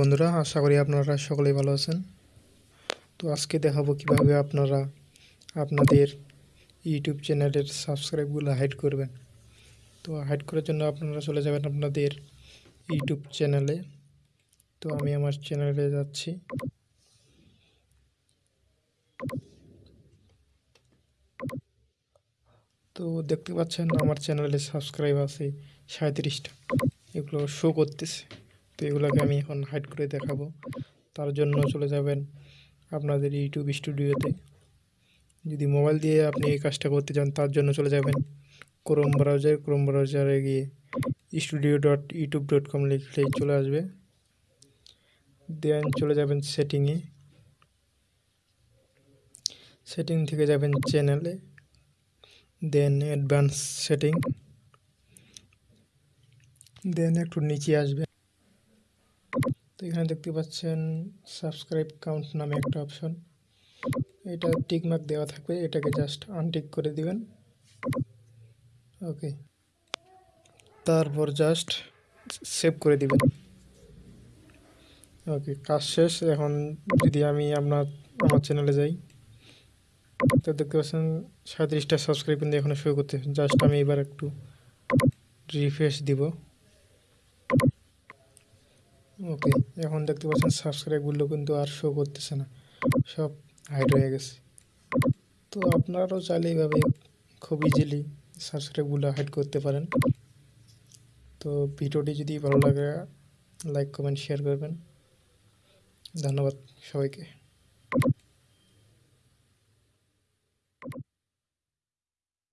বন্ধুরা, আশা করি আপনারা সকলেই ভালো আছেন। তো আজকে দেখাবো কীভাবে আপনারা আপনাদের ইউটিউব চ্যানেলের সাবস্ক্রাইবগুলো হাইড করবেন। তো হাইড করার জন্য আপনারা চলে যাবেন আপনাদের ইউটিউব চ্যানেলে। তো আমি আমার চ্যানেলে যাচ্ছি। তো দেখতে পাচ্ছেন আমার চ্যানেলে সাবস্ক্রাইব আছে সাঁত্রিশটা এগুলো শো করতেছে। তো এগুলোকে আমি এখন হাইড করে দেখাবো। তার জন্য চলে যাবেন আপনাদের ইউটিউব স্টুডিওতে যদি মোবাইল দিয়ে আপনি এই কাজটা করতে চান, তার জন্য চলে যাবেন ক্রোম ব্রাউজার ক্রোম ব্রাউজারে গিয়ে studio dot YouTube dot com লিখলেই চলে আসবে। দেন চলে যাবেন সেটিংয়ে সেটিং থেকে যাবেন চ্যানেলে দেন অ্যাডভান্স সেটিং দেন একটু নিচে আসবে। তো এখানে দেখতে পাচ্ছেন সাবস্ক্রাইব কাউন্ট নামে একটা অপশন। এটা টিকমার্ক দেওয়া থাকবে, এটাকে জাস্ট আনটিক করে দিবেন। ওকে। তারপর জাস্ট সেভ করে দিবেন। ওকে, কাজ শেষ। এখন যদি আমি আপনার, আমার চ্যানেলে যাই, তো দেখতে পাচ্ছেন সাঁত্রিশটা সাবস্ক্রাইব কিন্তু এখনও শুরু করতে জাস্ট আমি এবার একটু রিফ্রেশ দিব। ওকে, এখন দেখতে পাচ্ছেন সাবস্ক্রাইবগুলো কিন্তু আর শো করতেছে না। সব হাইড হয়ে গেছে। তো আপনারাও চাইলে এইভাবে খুব ইজিলি সাবস্ক্রাইবগুলো হাইড করতে পারেন। তো ভিডিওটি যদি ভালো লাগে লাইক কমেন্ট শেয়ার করবেন। ধন্যবাদ সবাইকে।